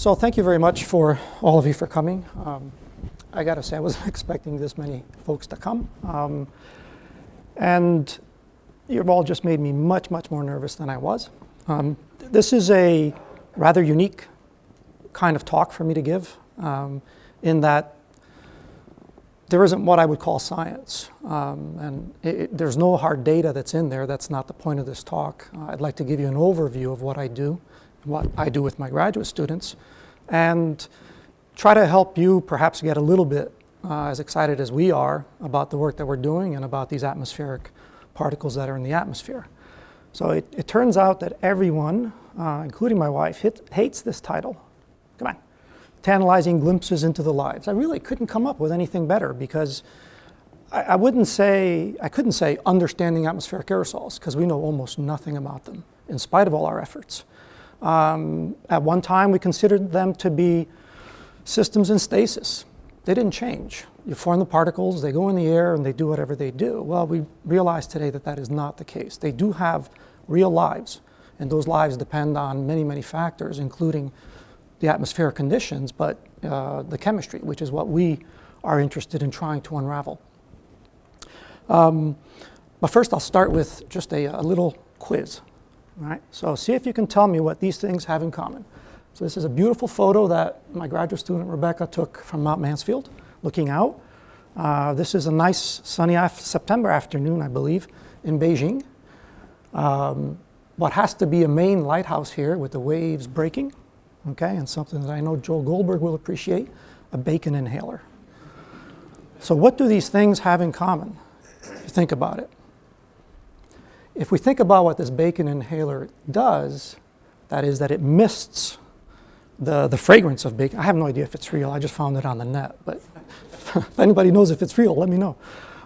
So thank you very much for all of you for coming. Um, I got to say, I wasn't expecting this many folks to come. Um, and you've all just made me much, much more nervous than I was. Um, this is a rather unique kind of talk for me to give um, in that there isn't what I would call science. Um, and it, it, there's no hard data that's in there. That's not the point of this talk. Uh, I'd like to give you an overview of what I do, what I do with my graduate students, and try to help you perhaps get a little bit uh, as excited as we are about the work that we're doing and about these atmospheric particles that are in the atmosphere. So it, it turns out that everyone, uh, including my wife, hit, hates this title. Come on tantalizing glimpses into the lives. I really couldn't come up with anything better because I, I wouldn't say, I couldn't say understanding atmospheric aerosols because we know almost nothing about them in spite of all our efforts. Um, at one time, we considered them to be systems in stasis. They didn't change. You form the particles, they go in the air, and they do whatever they do. Well, we realize today that that is not the case. They do have real lives, and those lives depend on many, many factors, including the atmospheric conditions, but uh, the chemistry, which is what we are interested in trying to unravel. Um, but first, I'll start with just a, a little quiz. Right? So see if you can tell me what these things have in common. So this is a beautiful photo that my graduate student Rebecca took from Mount Mansfield, looking out. Uh, this is a nice sunny af September afternoon, I believe, in Beijing. Um, what has to be a Maine lighthouse here with the waves breaking okay, and something that I know Joel Goldberg will appreciate, a bacon inhaler. So what do these things have in common, if you think about it? If we think about what this bacon inhaler does, that is that it mists the, the fragrance of bacon. I have no idea if it's real, I just found it on the net, but if anybody knows if it's real, let me know.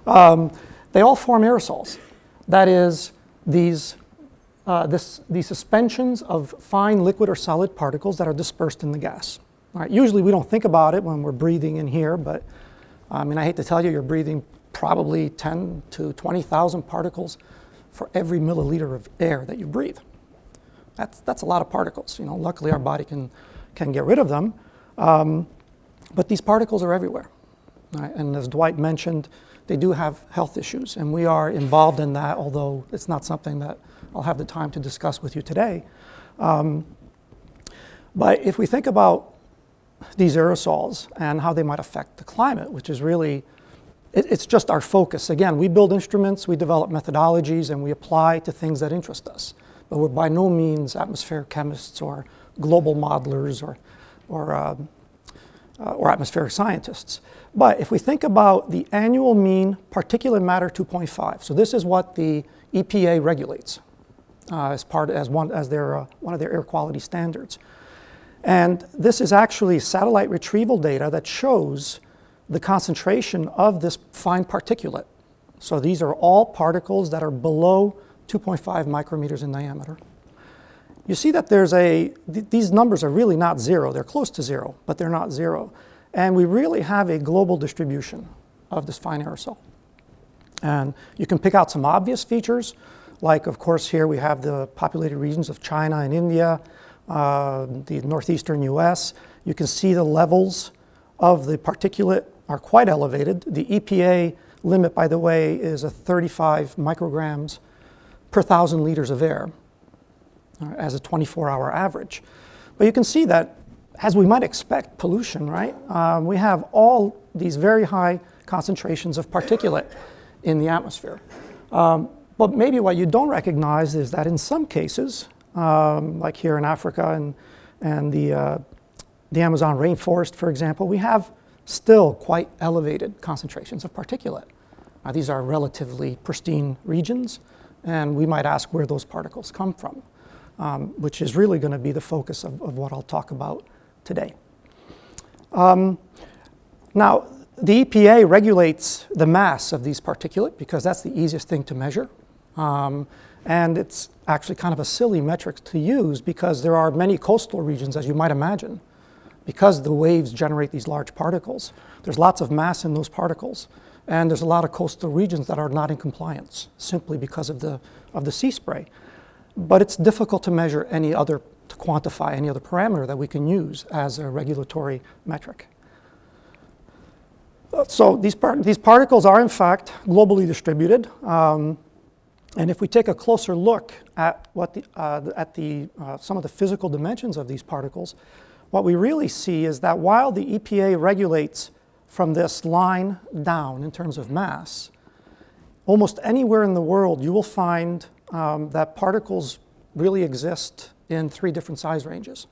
Um, they all form aerosols. That is, these uh, this, these suspensions of fine liquid or solid particles that are dispersed in the gas. Right, usually we don't think about it when we're breathing in here, but I mean, I hate to tell you, you're breathing probably 10 to 20,000 particles for every milliliter of air that you breathe. That's, that's a lot of particles. You know, luckily our body can, can get rid of them, um, but these particles are everywhere. Right? And as Dwight mentioned, they do have health issues, and we are involved in that, although it's not something that I'll have the time to discuss with you today. Um, but if we think about these aerosols and how they might affect the climate, which is really, it, it's just our focus. Again, we build instruments, we develop methodologies, and we apply to things that interest us. But we're by no means atmospheric chemists or global modelers or, or, uh, uh, or atmospheric scientists. But if we think about the annual mean particulate matter 2.5, so this is what the EPA regulates uh, as part as one as their uh, one of their air quality standards. And this is actually satellite retrieval data that shows the concentration of this fine particulate. So these are all particles that are below 2.5 micrometers in diameter. You see that there's a, th these numbers are really not zero. They're close to zero, but they're not zero. And we really have a global distribution of this fine aerosol. And you can pick out some obvious features. Like, of course, here we have the populated regions of China and India, uh, the northeastern US. You can see the levels of the particulate are quite elevated. The EPA limit, by the way, is a 35 micrograms per thousand liters of air uh, as a 24-hour average. But you can see that, as we might expect, pollution, right? Um, we have all these very high concentrations of particulate in the atmosphere. Um, but maybe what you don't recognize is that in some cases, um, like here in Africa and, and the, uh, the Amazon rainforest, for example, we have still quite elevated concentrations of particulate. Uh, these are relatively pristine regions, and we might ask where those particles come from, um, which is really going to be the focus of, of, what I'll talk about today. Um, now, the EPA regulates the mass of these particulate because that's the easiest thing to measure. Um, and it's actually kind of a silly metric to use because there are many coastal regions, as you might imagine, because the waves generate these large particles. There's lots of mass in those particles. And there's a lot of coastal regions that are not in compliance simply because of the, of the sea spray. But it's difficult to measure any other to quantify any other parameter that we can use as a regulatory metric. So these, par these particles are in fact globally distributed. Um, and if we take a closer look at, what the, uh, at the, uh, some of the physical dimensions of these particles, what we really see is that while the EPA regulates from this line down in terms of mass, almost anywhere in the world you will find um, that particles really exist in three different size ranges.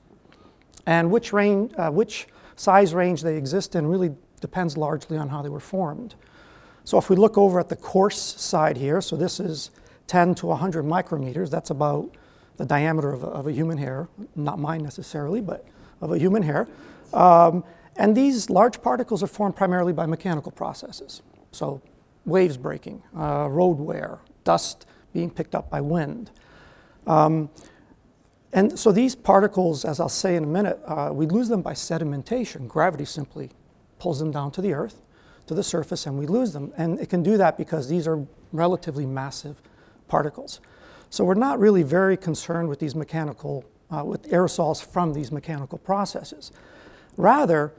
And which, range, uh, which size range they exist in really depends largely on how they were formed. So if we look over at the coarse side here, so this is 10 to 100 micrometers, that's about the diameter of a, of a human hair, not mine necessarily, but of a human hair. Um, and these large particles are formed primarily by mechanical processes. So waves breaking, uh, road wear, dust being picked up by wind. Um, and so these particles, as I'll say in a minute, uh, we lose them by sedimentation. Gravity simply pulls them down to the earth, to the surface, and we lose them. And it can do that because these are relatively massive particles. So we're not really very concerned with these mechanical, uh, with aerosols from these mechanical processes. Rather,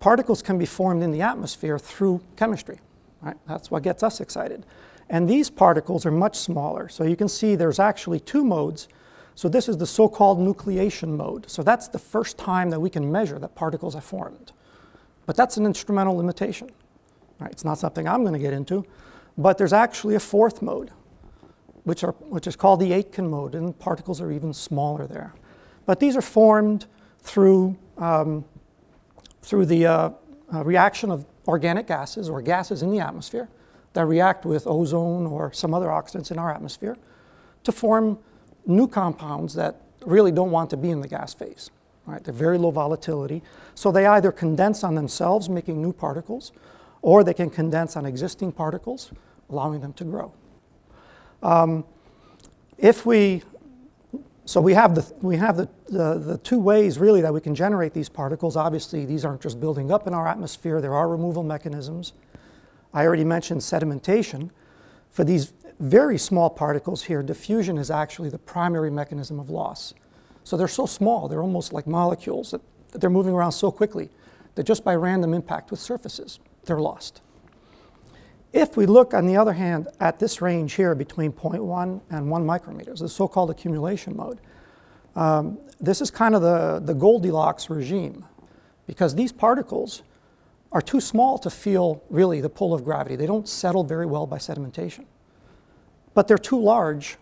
particles can be formed in the atmosphere through chemistry. Right? That's what gets us excited. And these particles are much smaller. So you can see there's actually two modes. So this is the so-called nucleation mode. So that's the first time that we can measure that particles are formed. But that's an instrumental limitation. Right? It's not something I'm going to get into. But there's actually a fourth mode, which, are, which is called the Aitken mode, and particles are even smaller there. But these are formed through, um, through the uh, uh, reaction of organic gases or gases in the atmosphere that react with ozone or some other oxidants in our atmosphere to form new compounds that really don't want to be in the gas phase. Right? They're very low volatility. So they either condense on themselves, making new particles, or they can condense on existing particles, allowing them to grow. Um, if we, so we have, the, we have the, the, the, two ways really that we can generate these particles. Obviously, these aren't just building up in our atmosphere, there are removal mechanisms. I already mentioned sedimentation. For these very small particles here, diffusion is actually the primary mechanism of loss. So they're so small, they're almost like molecules that, that they're moving around so quickly that just by random impact with surfaces, they're lost. If we look, on the other hand, at this range here between 0.1 and 1 micrometers, the so-called accumulation mode, um, this is kind of the, the Goldilocks regime because these particles are too small to feel really the pull of gravity. They don't settle very well by sedimentation. But they're too large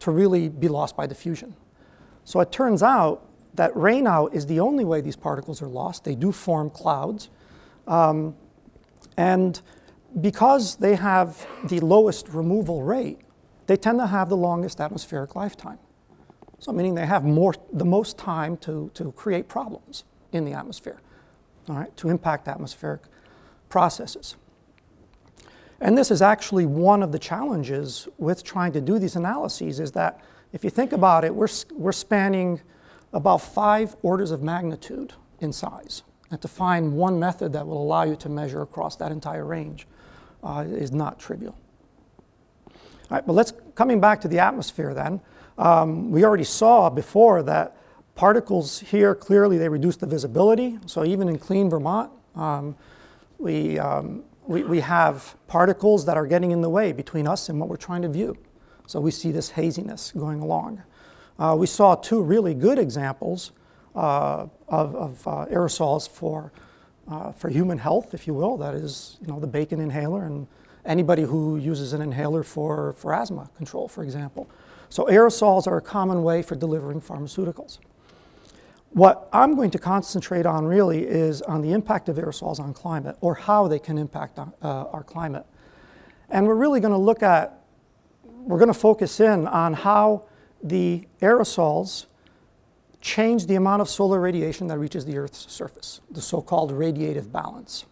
to really be lost by diffusion. So it turns out that rainout is the only way these particles are lost. They do form clouds. Um, and because they have the lowest removal rate, they tend to have the longest atmospheric lifetime. So meaning they have more, the most time to, to create problems in the atmosphere, all right, to impact atmospheric processes. And this is actually one of the challenges with trying to do these analyses is that if you think about it, we're, we're spanning about five orders of magnitude in size. And to find one method that will allow you to measure across that entire range uh, is not trivial. All right, but let's, coming back to the atmosphere then, um, we already saw before that particles here, clearly they reduce the visibility. So even in clean Vermont, um, we, um, we, we have particles that are getting in the way between us and what we're trying to view. So we see this haziness going along. Uh, we saw two really good examples uh, of, of uh, aerosols for, uh, for human health, if you will. That is, you know, the bacon inhaler and anybody who uses an inhaler for, for asthma control, for example. So aerosols are a common way for delivering pharmaceuticals. What I'm going to concentrate on really is on the impact of aerosols on climate or how they can impact on, uh, our climate. And we're really going to look at we're going to focus in on how the aerosols change the amount of solar radiation that reaches the Earth's surface, the so-called radiative balance.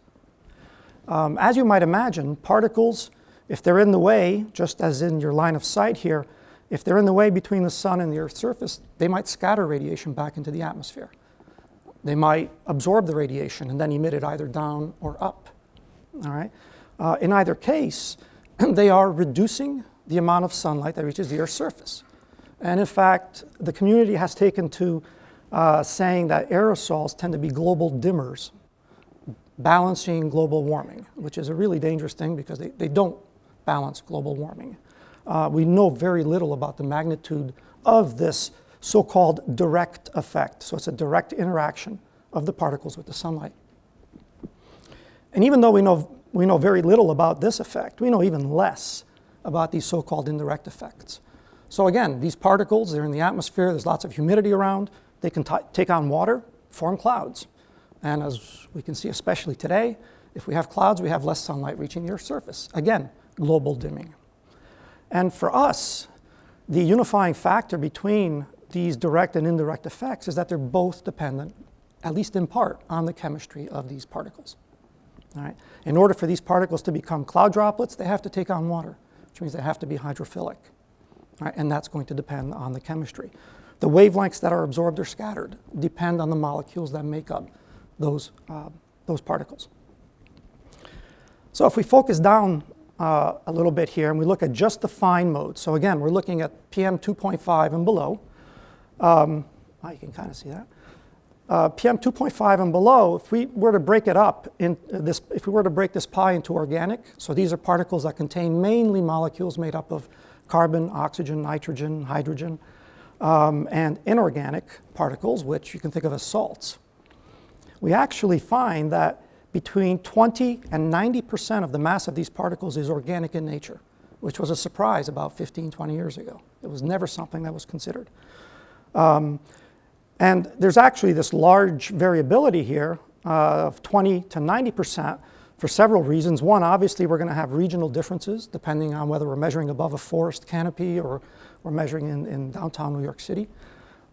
Um, as you might imagine, particles, if they're in the way, just as in your line of sight here, if they're in the way between the sun and the Earth's surface, they might scatter radiation back into the atmosphere. They might absorb the radiation and then emit it either down or up. All right? Uh, in either case, they are reducing the amount of sunlight that reaches the Earth's surface. And in fact, the community has taken to uh, saying that aerosols tend to be global dimmers, balancing global warming, which is a really dangerous thing because they, they don't balance global warming. Uh, we know very little about the magnitude of this so-called direct effect. So it's a direct interaction of the particles with the sunlight. And even though we know, we know very little about this effect, we know even less about these so-called indirect effects. So again, these particles, they're in the atmosphere, there's lots of humidity around, they can take on water, form clouds. And as we can see, especially today, if we have clouds, we have less sunlight reaching the Earth's surface. Again, global dimming. And for us, the unifying factor between these direct and indirect effects is that they're both dependent, at least in part, on the chemistry of these particles. All right? In order for these particles to become cloud droplets, they have to take on water, which means they have to be hydrophilic. Right? And that's going to depend on the chemistry. The wavelengths that are absorbed or scattered depend on the molecules that make up those, uh, those particles. So if we focus down uh, a little bit here and we look at just the fine mode, So again, we're looking at PM 2.5 and below. Um, oh, you can kind of see that. Uh, PM 2.5 and below, if we were to break it up, in this, if we were to break this pie into organic, so these are particles that contain mainly molecules made up of carbon, oxygen, nitrogen, hydrogen, um, and inorganic particles, which you can think of as salts. We actually find that between 20 and 90% of the mass of these particles is organic in nature, which was a surprise about 15, 20 years ago. It was never something that was considered. Um, and there's actually this large variability here uh, of 20 to 90% for several reasons. One, obviously, we're going to have regional differences depending on whether we're measuring above a forest canopy or we're measuring in, in downtown New York City.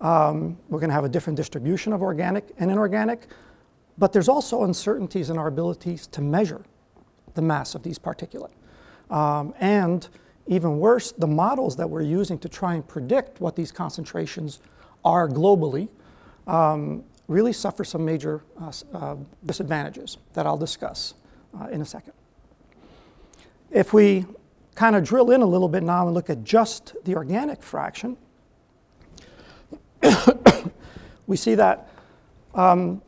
Um, we're going to have a different distribution of organic and inorganic. But there's also uncertainties in our abilities to measure the mass of these particulate. Um, and even worse, the models that we're using to try and predict what these concentrations are globally um, really suffer some major uh, uh, disadvantages that I'll discuss uh, in a second. If we kind of drill in a little bit now and look at just the organic fraction, we see that um,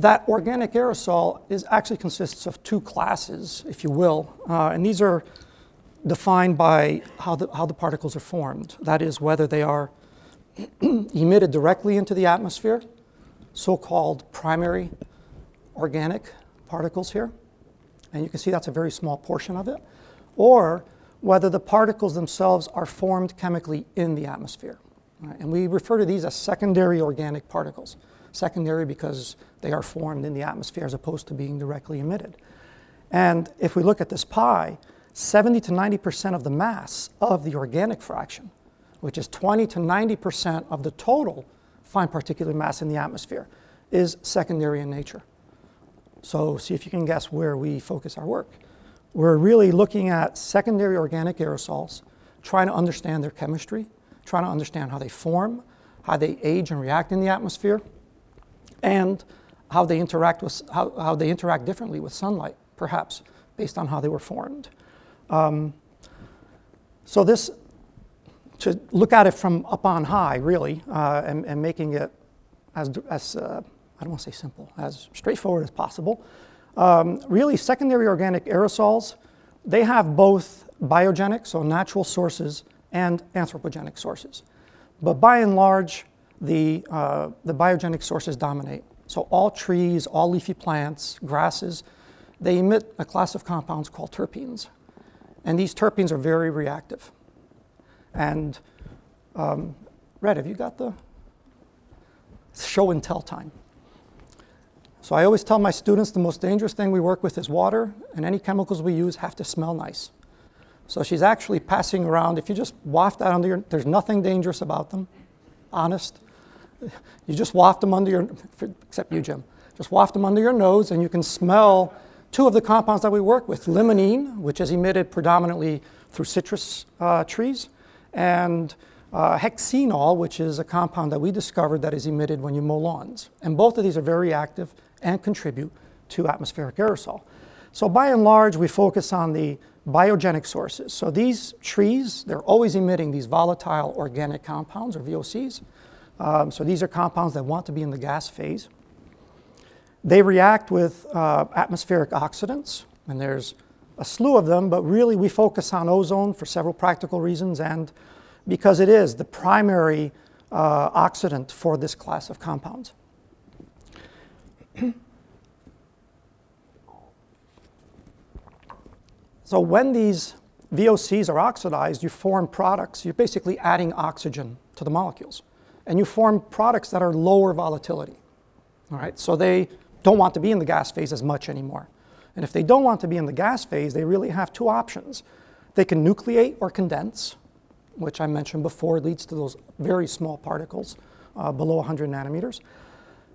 that organic aerosol is actually consists of two classes, if you will, uh, and these are defined by how the, how the particles are formed. That is, whether they are emitted directly into the atmosphere, so-called primary organic particles here, and you can see that's a very small portion of it, or whether the particles themselves are formed chemically in the atmosphere. Right? And we refer to these as secondary organic particles. Secondary because they are formed in the atmosphere as opposed to being directly emitted. And if we look at this pie, 70 to 90% of the mass of the organic fraction, which is 20 to 90% of the total fine particulate mass in the atmosphere, is secondary in nature. So see if you can guess where we focus our work. We're really looking at secondary organic aerosols, trying to understand their chemistry, trying to understand how they form, how they age and react in the atmosphere, and how they interact with how, how they interact differently with sunlight, perhaps based on how they were formed. Um, so this, to look at it from up on high, really, uh, and, and, making it as, as uh, I don't want to say simple, as straightforward as possible. Um, really, secondary organic aerosols, they have both biogenic, so natural sources, and anthropogenic sources. But by and large, the, uh, the biogenic sources dominate. So all trees, all leafy plants, grasses, they emit a class of compounds called terpenes. And these terpenes are very reactive. And um, Red, have you got the show and tell time? So I always tell my students the most dangerous thing we work with is water, and any chemicals we use have to smell nice. So she's actually passing around, if you just waft that under your, there's nothing dangerous about them, honest. You just waft them under your, except you, Jim, just waft them under your nose and you can smell two of the compounds that we work with, limonene, which is emitted predominantly through citrus uh, trees, and uh, hexenol, which is a compound that we discovered that is emitted when you mow lawns. And both of these are very active and contribute to atmospheric aerosol. So by and large, we focus on the biogenic sources. So these trees, they're always emitting these volatile organic compounds, or VOCs. Um, so these are compounds that want to be in the gas phase. They react with uh, atmospheric oxidants, and there's a slew of them, but really we focus on ozone for several practical reasons and because it is the primary uh, oxidant for this class of compounds. so when these VOCs are oxidized, you form products. You're basically adding oxygen to the molecules. And you form products that are lower volatility. All right, so they don't want to be in the gas phase as much anymore. And if they don't want to be in the gas phase, they really have two options. They can nucleate or condense, which I mentioned before leads to those very small particles uh, below 100 nanometers.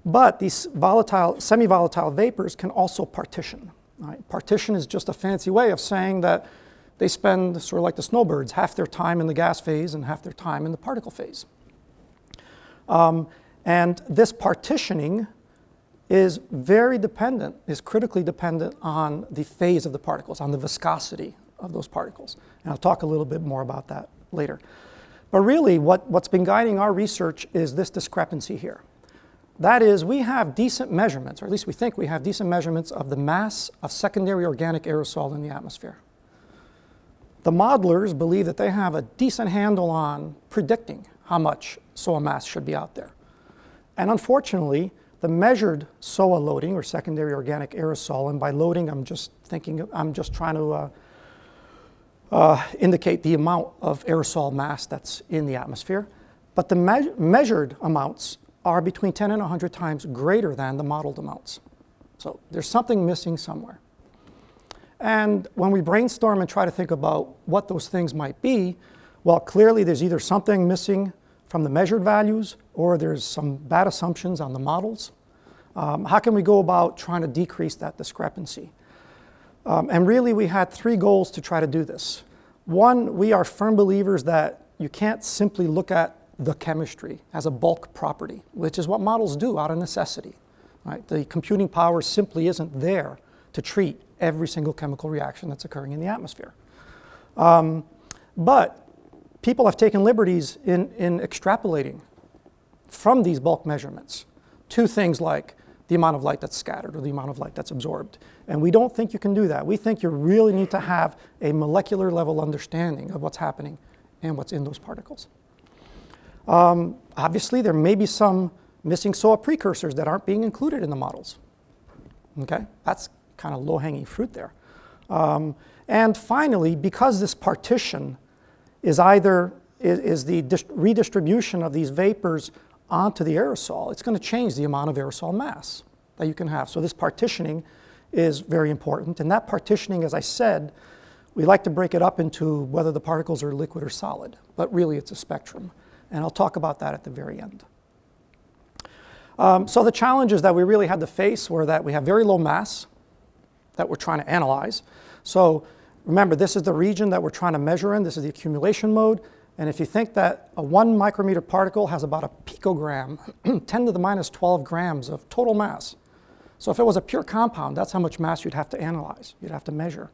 But these volatile, semi-volatile vapors can also partition. Right? Partition is just a fancy way of saying that they spend, sort of like the snowbirds, half their time in the gas phase and half their time in the particle phase. Um, and this partitioning is very dependent, is critically dependent on the phase of the particles, on the viscosity of those particles. And I'll talk a little bit more about that later. But really, what, what's been guiding our research is this discrepancy here. That is, we have decent measurements, or at least we think we have decent measurements of the mass of secondary organic aerosol in the atmosphere. The modelers believe that they have a decent handle on predicting how much SOA mass should be out there. And unfortunately, the measured SOA loading or secondary organic aerosol, and by loading I'm just thinking, I'm just trying to uh, uh, indicate the amount of aerosol mass that's in the atmosphere. But the me measured amounts are between 10 and 100 times greater than the modeled amounts. So there's something missing somewhere. And when we brainstorm and try to think about what those things might be, well, clearly there's either something missing from the measured values or there's some bad assumptions on the models. Um, how can we go about trying to decrease that discrepancy? Um, and really we had three goals to try to do this. One, we are firm believers that you can't simply look at the chemistry as a bulk property, which is what models do out of necessity. Right? The computing power simply isn't there to treat every single chemical reaction that's occurring in the atmosphere. Um, but people have taken liberties in, in extrapolating from these bulk measurements to things like the amount of light that's scattered or the amount of light that's absorbed. And we don't think you can do that. We think you really need to have a molecular level understanding of what's happening and what's in those particles. Um, obviously, there may be some missing SOA precursors that aren't being included in the models. Okay, that's kind of low-hanging fruit there. Um, and finally, because this partition is either is, is the redistribution of these vapors onto the aerosol. It's going to change the amount of aerosol mass that you can have. So this partitioning is very important. And that partitioning, as I said, we like to break it up into whether the particles are liquid or solid, but really it's a spectrum. And I'll talk about that at the very end. Um, so the challenges that we really had to face were that we have very low mass that we're trying to analyze. So Remember, this is the region that we're trying to measure in. This is the accumulation mode. And if you think that a one micrometer particle has about a picogram, 10 to the minus 12 grams of total mass. So if it was a pure compound, that's how much mass you'd have to analyze, you'd have to measure.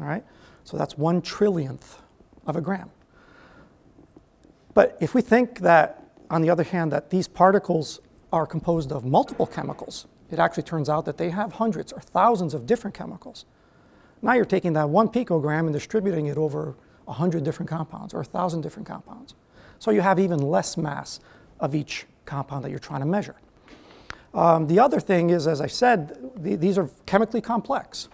All right? So that's one trillionth of a gram. But if we think that, on the other hand, that these particles are composed of multiple chemicals, it actually turns out that they have hundreds or thousands of different chemicals. Now you're taking that one picogram and distributing it over 100 different compounds or 1,000 different compounds. So you have even less mass of each compound that you're trying to measure. Um, the other thing is, as I said, the, these are chemically complex.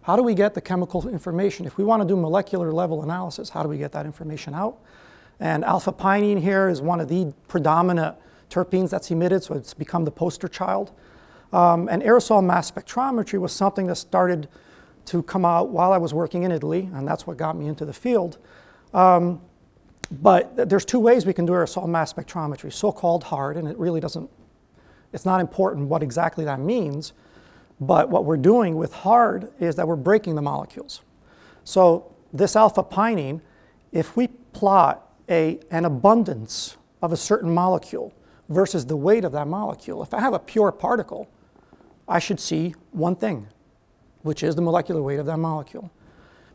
How do we get the chemical information? If we want to do molecular level analysis, how do we get that information out? And alpha pinene here is one of the predominant terpenes that's emitted, so it's become the poster child. Um, and aerosol mass spectrometry was something that started to come out while I was working in Italy, and that's what got me into the field. Um, but there's two ways we can do aerosol mass spectrometry, so-called hard, and it really doesn't, it's not important what exactly that means, but what we're doing with hard is that we're breaking the molecules. So this alpha pinene, if we plot a, an abundance of a certain molecule versus the weight of that molecule, if I have a pure particle, I should see one thing, which is the molecular weight of that molecule.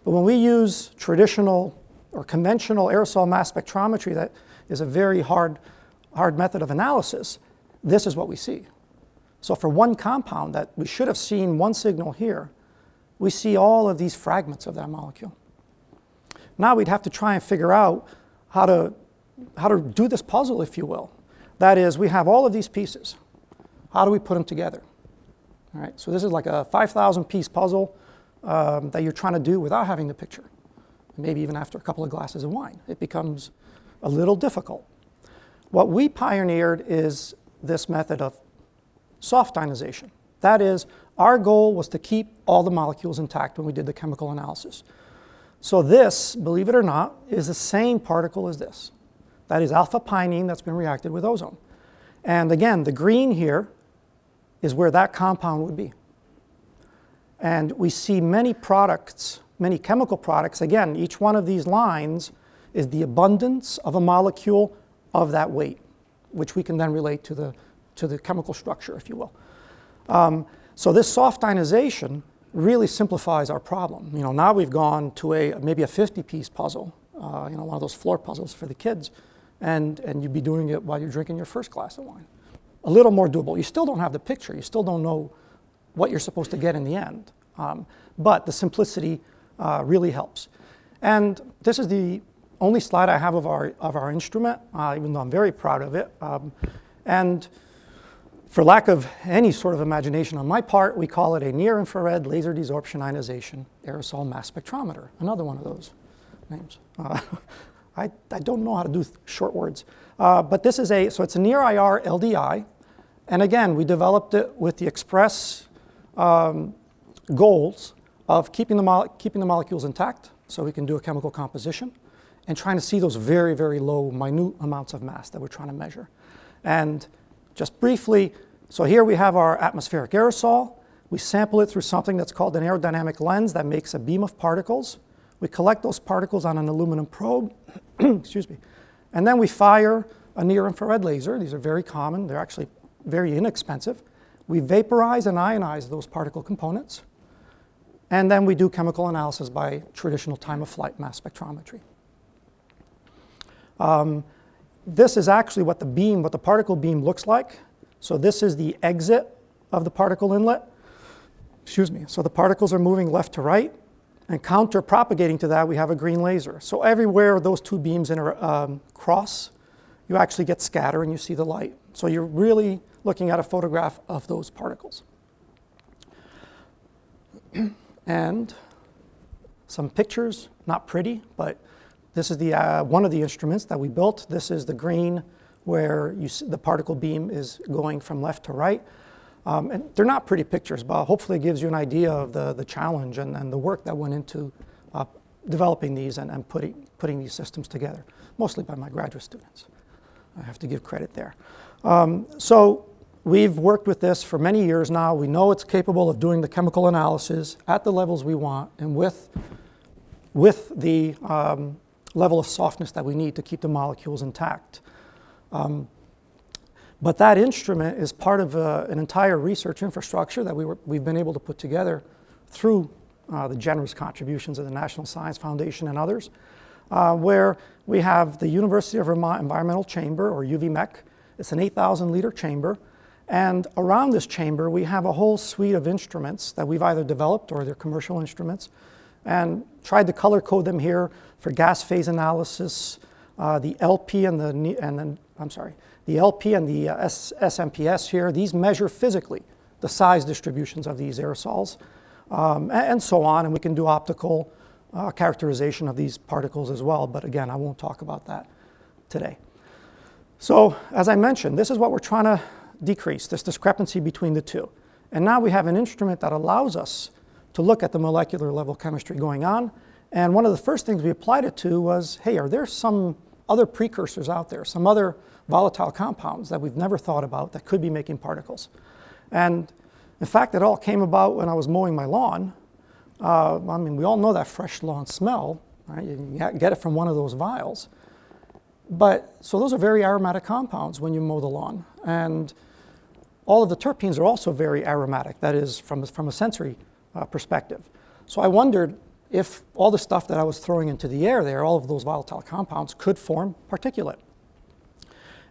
But when we use traditional or conventional aerosol mass spectrometry, that is a very hard, hard method of analysis, this is what we see. So for one compound that we should have seen one signal here, we see all of these fragments of that molecule. Now we'd have to try and figure out how to, how to do this puzzle, if you will. That is, we have all of these pieces. How do we put them together? All right, so this is like a 5,000 piece puzzle um, that you're trying to do without having the picture. Maybe even after a couple of glasses of wine. It becomes a little difficult. What we pioneered is this method of soft ionization. That is, our goal was to keep all the molecules intact when we did the chemical analysis. So this, believe it or not, is the same particle as this. That is alpha pinene that's been reacted with ozone. And again, the green here is where that compound would be. And we see many products, many chemical products, again, each one of these lines is the abundance of a molecule of that weight, which we can then relate to the, to the chemical structure, if you will. Um, so this soft ionization really simplifies our problem. You know, now we've gone to a maybe a 50-piece puzzle, uh, you know, one of those floor puzzles for the kids, and, and you'd be doing it while you're drinking your first glass of wine. A little more doable. You still don't have the picture. You still don't know what you're supposed to get in the end. Um, but the simplicity uh, really helps. And this is the only slide I have of our, of our instrument, uh, even though I'm very proud of it. Um, and for lack of any sort of imagination on my part, we call it a near-infrared laser desorption ionization aerosol mass spectrometer, another one of those names. Uh, I, I, don't know how to do short words. Uh, but this is a, so it's a near IR LDI. And again, we developed it with the express um, goals of keeping the, keeping the molecules intact so we can do a chemical composition and trying to see those very, very low, minute amounts of mass that we're trying to measure. And just briefly, so here we have our atmospheric aerosol. We sample it through something that's called an aerodynamic lens that makes a beam of particles. We collect those particles on an aluminum probe, excuse me, and then we fire a near-infrared laser. These are very common. They're actually very inexpensive. We vaporize and ionize those particle components. And then we do chemical analysis by traditional time-of-flight mass spectrometry. Um, this is actually what the beam, what the particle beam looks like. So this is the exit of the particle inlet. Excuse me. So the particles are moving left to right. And counter propagating to that, we have a green laser. So everywhere those two beams inter, um, cross, you actually get scatter and you see the light. So you're really looking at a photograph of those particles. and some pictures, not pretty, but this is the, uh, one of the instruments that we built. This is the green where the particle beam is going from left to right. Um, and they're not pretty pictures, but hopefully it gives you an idea of the, the challenge and, and the work that went into uh, developing these and, and putting, putting these systems together, mostly by my graduate students. I have to give credit there. Um, so we've worked with this for many years now. We know it's capable of doing the chemical analysis at the levels we want and with, with the um, level of softness that we need to keep the molecules intact. Um, but that instrument is part of uh, an entire research infrastructure that we were, we've been able to put together through uh, the generous contributions of the National Science Foundation and others, uh, where we have the University of Vermont Environmental Chamber, or UVMEC. It's an 8,000 liter chamber. And around this chamber, we have a whole suite of instruments that we've either developed or they're commercial instruments and tried to color code them here for gas phase analysis, uh, the LP and the, and then, I'm sorry, the LP and the uh, S SMPS here, these measure physically the size distributions of these aerosols um, and, and, so on. And we can do optical uh, characterization of these particles as well. But again, I won't talk about that today. So as I mentioned, this is what we're trying to decrease, this discrepancy between the two. And now we have an instrument that allows us to look at the molecular level chemistry going on. And one of the first things we applied it to was, hey, are there some other precursors out there, some other volatile compounds that we've never thought about that could be making particles? And in fact, it all came about when I was mowing my lawn. Uh, I mean, we all know that fresh lawn smell, right? You get it from one of those vials. But, so those are very aromatic compounds when you mow the lawn. And all of the terpenes are also very aromatic, that is, from, from a sensory uh, perspective. So I wondered, if all the stuff that I was throwing into the air there, all of those volatile compounds could form particulate.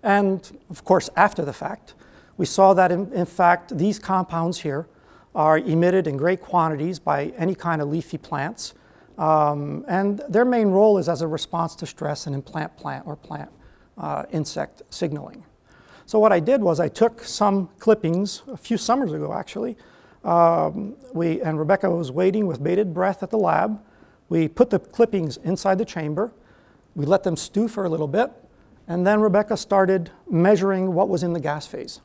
And of course, after the fact, we saw that in, in fact these compounds here are emitted in great quantities by any kind of leafy plants. Um, and their main role is as a response to stress and in plant plant or plant uh, insect signaling. So what I did was I took some clippings a few summers ago actually. Um, we, and Rebecca was waiting with bated breath at the lab. We put the clippings inside the chamber. We let them stew for a little bit. And then Rebecca started measuring what was in the gas phase.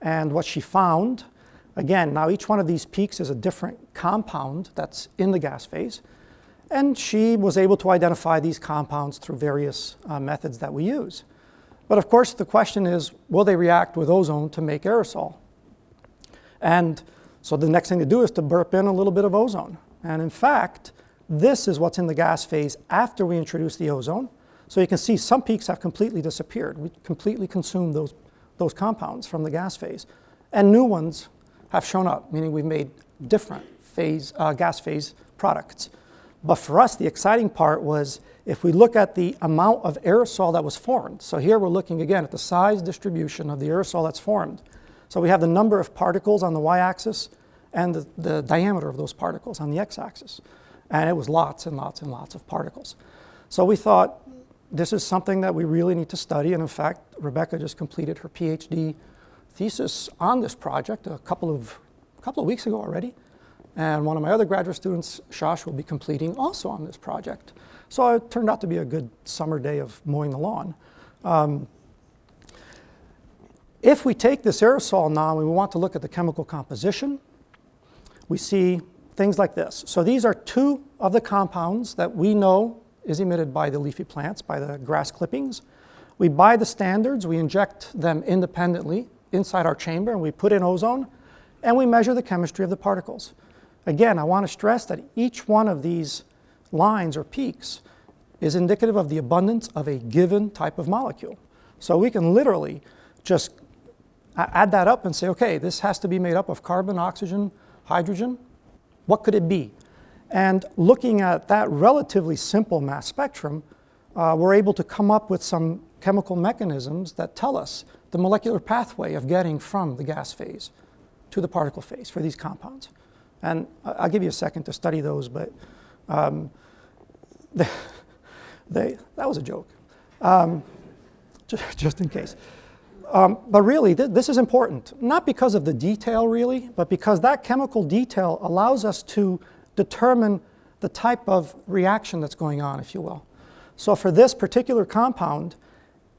And what she found Again, now each one of these peaks is a different compound that's in the gas phase. And she was able to identify these compounds through various uh, methods that we use. But of course, the question is, will they react with ozone to make aerosol? And so the next thing to do is to burp in a little bit of ozone. And in fact, this is what's in the gas phase after we introduce the ozone. So you can see some peaks have completely disappeared. We completely consumed those, those compounds from the gas phase. And new ones have shown up, meaning we've made different phase, uh, gas phase products. But for us, the exciting part was if we look at the amount of aerosol that was formed. So here we're looking again at the size distribution of the aerosol that's formed. So we have the number of particles on the y-axis and the, the diameter of those particles on the x-axis. And it was lots and lots and lots of particles. So we thought this is something that we really need to study. And in fact, Rebecca just completed her PhD thesis on this project a couple of, a couple of weeks ago already. And one of my other graduate students, Shash, will be completing also on this project. So it turned out to be a good summer day of mowing the lawn. Um, if we take this aerosol now and we want to look at the chemical composition, we see things like this. So these are two of the compounds that we know is emitted by the leafy plants, by the grass clippings. We buy the standards, we inject them independently inside our chamber and we put in ozone and we measure the chemistry of the particles. Again, I want to stress that each one of these lines or peaks is indicative of the abundance of a given type of molecule. So we can literally just add that up and say, okay, this has to be made up of carbon, oxygen, hydrogen. What could it be? And looking at that relatively simple mass spectrum, uh, we're able to come up with some chemical mechanisms that tell us the molecular pathway of getting from the gas phase to the particle phase for these compounds. And I'll give you a second to study those, but um, they, they, that was a joke, um, just, just, in case. Um, but really, th this is important, not because of the detail really, but because that chemical detail allows us to determine the type of reaction that's going on, if you will. So for this particular compound,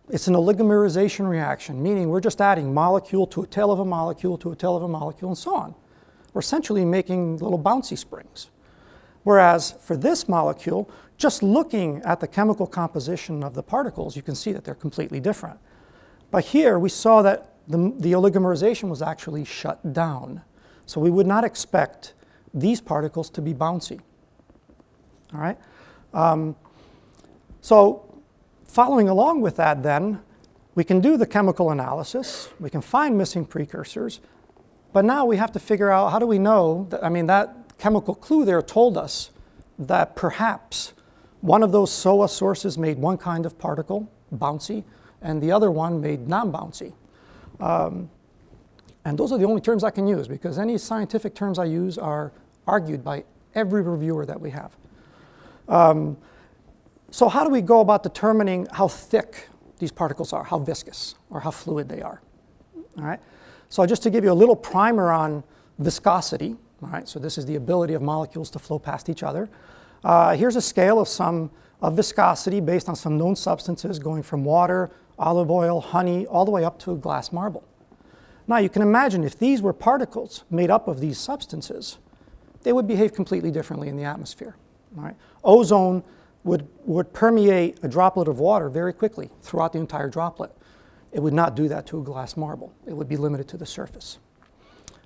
it's an oligomerization reaction, meaning we're just adding molecule to a tail of a molecule to a tail of a molecule and so on. We're essentially making little bouncy springs. Whereas for this molecule, just looking at the chemical composition of the particles, you can see that they're completely different. But here we saw that the, the oligomerization was actually shut down. So we would not expect these particles to be bouncy. All right? Um, so Following along with that then, we can do the chemical analysis, we can find missing precursors, but now we have to figure out how do we know, that, I mean that chemical clue there told us that perhaps one of those SOA sources made one kind of particle, bouncy, and the other one made non-bouncy. Um, and those are the only terms I can use because any scientific terms I use are argued by every reviewer that we have. Um, so how do we go about determining how thick these particles are, how viscous, or how fluid they are? All right. So just to give you a little primer on viscosity, all right, so this is the ability of molecules to flow past each other. Uh, here's a scale of some of viscosity based on some known substances going from water, olive oil, honey, all the way up to a glass marble. Now you can imagine if these were particles made up of these substances, they would behave completely differently in the atmosphere. Right? Ozone would, would permeate a droplet of water very quickly throughout the entire droplet. It would not do that to a glass marble. It would be limited to the surface.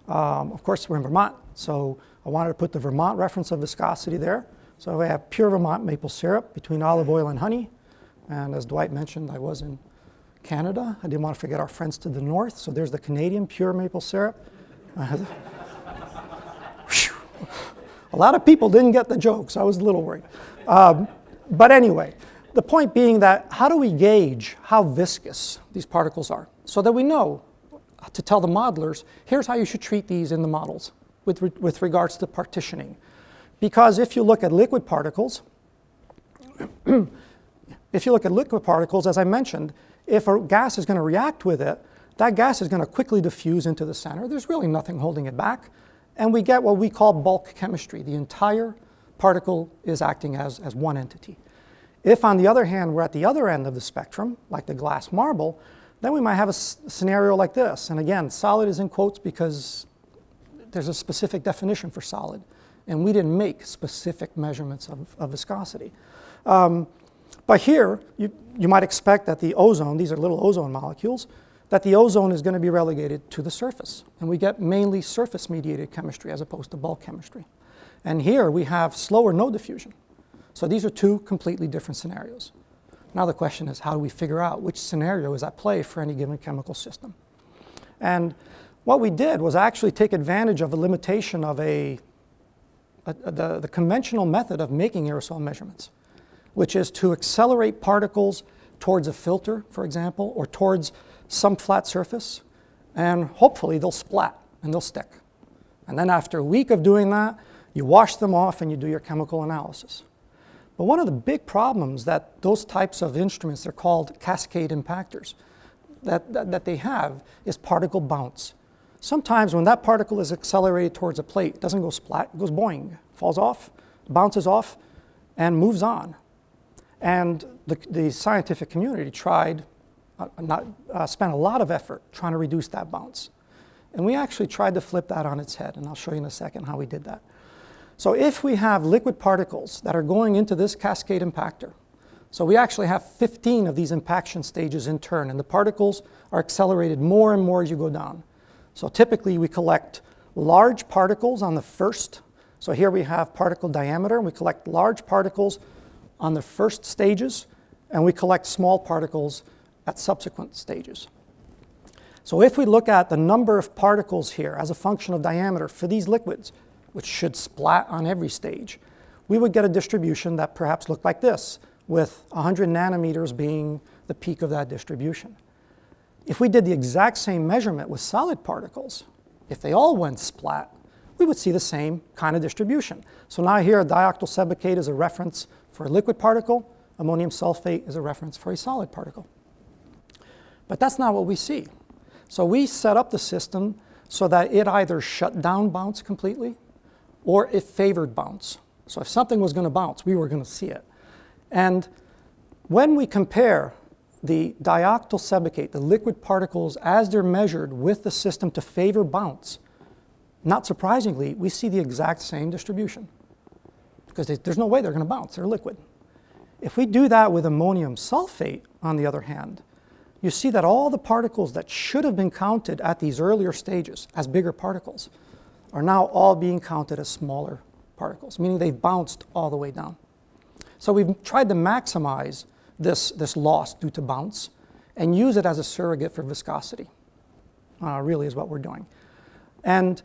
Um, of course, we're in Vermont, so I wanted to put the Vermont reference of viscosity there. So I have pure Vermont maple syrup between olive oil and honey. And as Dwight mentioned, I was in Canada. I didn't want to forget our friends to the north. So there's the Canadian pure maple syrup. A lot of people didn't get the joke, so I was a little worried. Um, but anyway, the point being that how do we gauge how viscous these particles are so that we know to tell the modelers, here's how you should treat these in the models with, re with regards to partitioning. Because if you look at liquid particles, if you look at liquid particles, as I mentioned, if a gas is going to react with it, that gas is going to quickly diffuse into the center. There's really nothing holding it back. And we get what we call bulk chemistry. The entire particle is acting as, as one entity. If, on the other hand, we're at the other end of the spectrum, like the glass marble, then we might have a scenario like this. And again, solid is in quotes because there's a specific definition for solid. And we didn't make specific measurements of, of viscosity. Um, but here, you, you might expect that the ozone, these are little ozone molecules, that the ozone is going to be relegated to the surface. And we get mainly surface-mediated chemistry as opposed to bulk chemistry. And here we have slower no diffusion. So these are two completely different scenarios. Now the question is, how do we figure out which scenario is at play for any given chemical system? And what we did was actually take advantage of a limitation of a, a, a the, the conventional method of making aerosol measurements which is to accelerate particles towards a filter, for example, or towards some flat surface, and hopefully they'll splat and they'll stick. And then after a week of doing that, you wash them off and you do your chemical analysis. But one of the big problems that those types of instruments, they're called cascade impactors, that, that, that they have is particle bounce. Sometimes when that particle is accelerated towards a plate, it doesn't go splat, it goes boing, falls off, bounces off, and moves on. And the, the scientific community tried, uh, not, uh, spent a lot of effort trying to reduce that bounce. And we actually tried to flip that on its head, and I'll show you in a second how we did that. So if we have liquid particles that are going into this cascade impactor, so we actually have 15 of these impaction stages in turn, and the particles are accelerated more and more as you go down. So typically we collect large particles on the first. So here we have particle diameter, and we collect large particles on the first stages, and we collect small particles at subsequent stages. So if we look at the number of particles here as a function of diameter for these liquids, which should splat on every stage, we would get a distribution that perhaps looked like this, with 100 nanometers being the peak of that distribution. If we did the exact same measurement with solid particles, if they all went splat, we would see the same kind of distribution. So now here, dioctyl sebacate is a reference for a liquid particle, ammonium sulfate is a reference for a solid particle. But that's not what we see. So we set up the system so that it either shut down bounce completely or it favored bounce. So if something was going to bounce, we were going to see it. And when we compare the dioctyl sebacate, the liquid particles, as they're measured with the system to favor bounce, not surprisingly, we see the exact same distribution because they, there's no way they're going to bounce. They're liquid. If we do that with ammonium sulfate, on the other hand, you see that all the particles that should have been counted at these earlier stages as bigger particles are now all being counted as smaller particles, meaning they've bounced all the way down. So we've tried to maximize this, this loss due to bounce and use it as a surrogate for viscosity, uh, really is what we're doing. And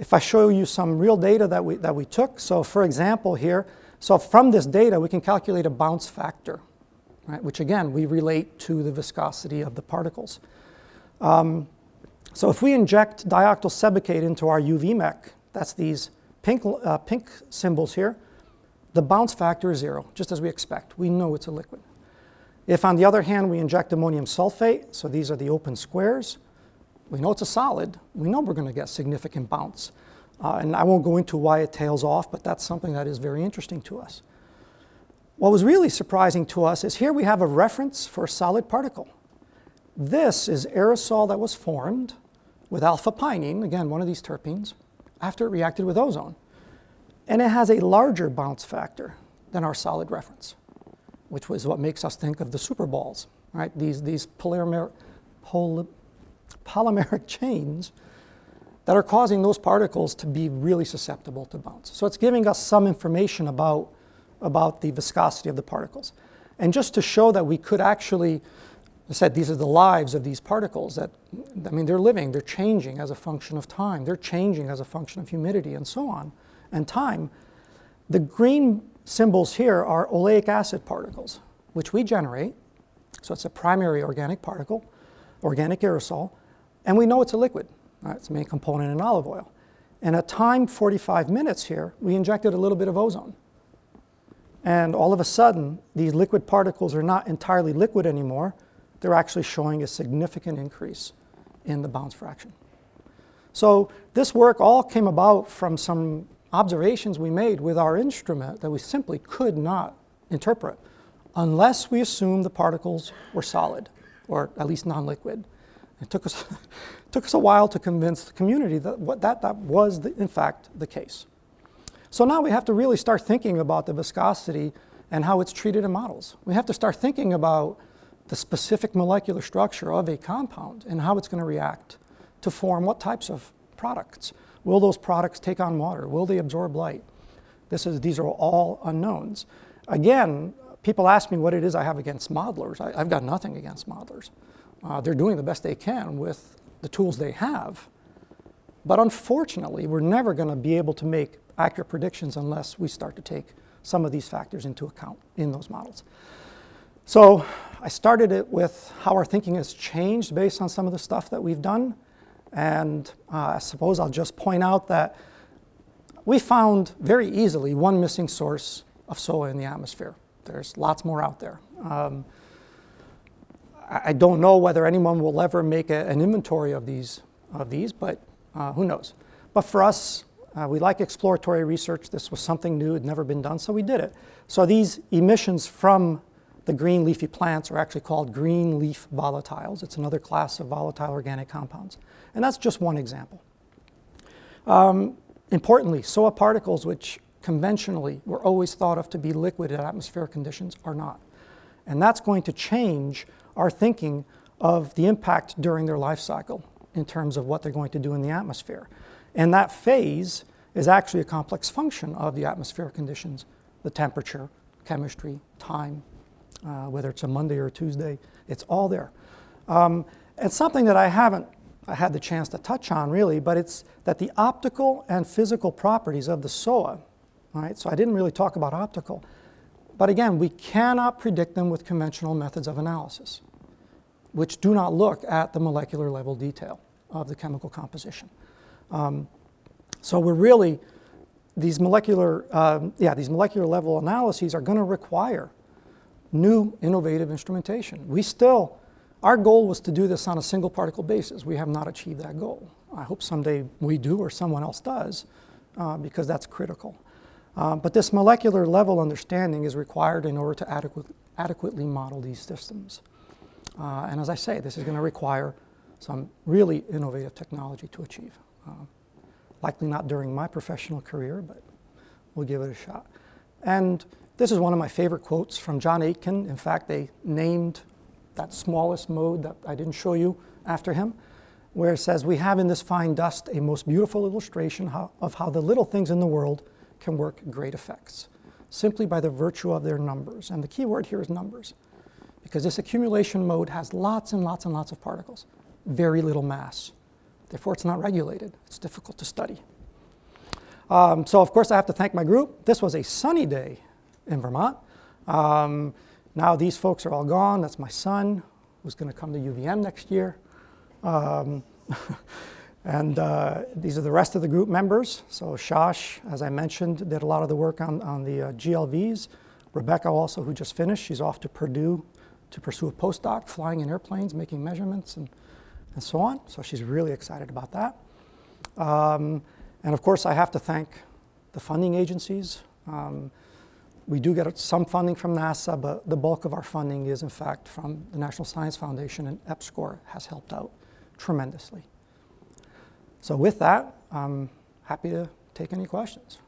if I show you some real data that we, that we took, so for example here, so from this data we can calculate a bounce factor, right, which again we relate to the viscosity of the particles. Um, so if we inject dioctyl sebacate into our UV mech, that's these pink, uh, pink symbols here, the bounce factor is zero, just as we expect. We know it's a liquid. If on the other hand we inject ammonium sulfate, so these are the open squares, we know it's a solid. We know we're going to get significant bounce. Uh, and I won't go into why it tails off, but that's something that is very interesting to us. What was really surprising to us is here we have a reference for a solid particle. This is aerosol that was formed with alpha-pinene, again, one of these terpenes, after it reacted with ozone. And it has a larger bounce factor than our solid reference, which was what makes us think of the superballs, right? These, these polymer, poly, polymeric chains that are causing those particles to be really susceptible to bounce. So it's giving us some information about, about the viscosity of the particles. And just to show that we could actually, I said these are the lives of these particles, that, I mean, they're living, they're changing as a function of time, they're changing as a function of humidity and so on, and time. The green symbols here are oleic acid particles, which we generate. So it's a primary organic particle, organic aerosol, and we know it's a liquid. Right? It's the main component in olive oil. And at time 45 minutes here, we injected a little bit of ozone. And all of a sudden, these liquid particles are not entirely liquid anymore. They're actually showing a significant increase in the bounce fraction. So this work all came about from some observations we made with our instrument that we simply could not interpret unless we assumed the particles were solid, or at least non-liquid. It took us, took us a while to convince the community that what, that, that was, the, in fact, the case. So now we have to really start thinking about the viscosity and how it's treated in models. We have to start thinking about the specific molecular structure of a compound and how it's going to react to form what types of products. Will those products take on water? Will they absorb light? This is, these are all unknowns. Again, people ask me what it is I have against modelers. I, have got nothing against modelers. Uh, they're doing the best they can with the tools they have. But unfortunately, we're never going to be able to make accurate predictions unless we start to take some of these factors into account in those models. So I started it with how our thinking has changed based on some of the stuff that we've done. And uh, I suppose I'll just point out that we found very easily one missing source of SOA in the atmosphere. There's lots more out there. Um, I don't know whether anyone will ever make a, an inventory of these, of these but uh, who knows. But for us, uh, we like exploratory research. This was something new, had never been done, so we did it. So these emissions from the green leafy plants are actually called green leaf volatiles. It's another class of volatile organic compounds. And that's just one example. Um, importantly, SOA particles, which conventionally were always thought of to be liquid at atmospheric conditions, are not. And that's going to change our thinking of the impact during their life cycle in terms of what they're going to do in the atmosphere. And that phase is actually a complex function of the atmospheric conditions, the temperature, chemistry, time, uh, whether it's a Monday or a Tuesday, it's all there. Um, and something that I haven't had the chance to touch on really, but it's that the optical and physical properties of the SOA, right? So I didn't really talk about optical, but again, we cannot predict them with conventional methods of analysis, which do not look at the molecular level detail of the chemical composition. Um, so we're really, these molecular, um, yeah, these molecular level analyses are going to require new innovative instrumentation. We still, our goal was to do this on a single particle basis. We have not achieved that goal. I hope someday we do or someone else does uh, because that's critical. Uh, but this molecular level understanding is required in order to adequate, adequately model these systems. Uh, and as I say, this is going to require some really innovative technology to achieve. Uh, likely not during my professional career, but we'll give it a shot. And this is one of my favorite quotes from John Aitken. In fact, they named that smallest mode that I didn't show you after him, where it says, we have in this fine dust a most beautiful illustration how, of how the little things in the world can work great effects, simply by the virtue of their numbers. And the key word here is numbers, because this accumulation mode has lots and lots and lots of particles, very little mass. Therefore, it's not regulated. It's difficult to study. Um, so, of course, I have to thank my group. This was a sunny day in Vermont. Um, now these folks are all gone. That's my son, who's going to come to UVM next year. Um, and uh, these are the rest of the group members. So Shash, as I mentioned, did a lot of the work on, on the uh, GLVs. Rebecca also, who just finished, she's off to Purdue to pursue a postdoc, flying in airplanes, making measurements, and, and so on. So she's really excited about that. Um, and of course, I have to thank the funding agencies. Um, we do get some funding from NASA, but the bulk of our funding is in fact from the National Science Foundation and EPSCoR has helped out tremendously. So with that, I'm happy to take any questions.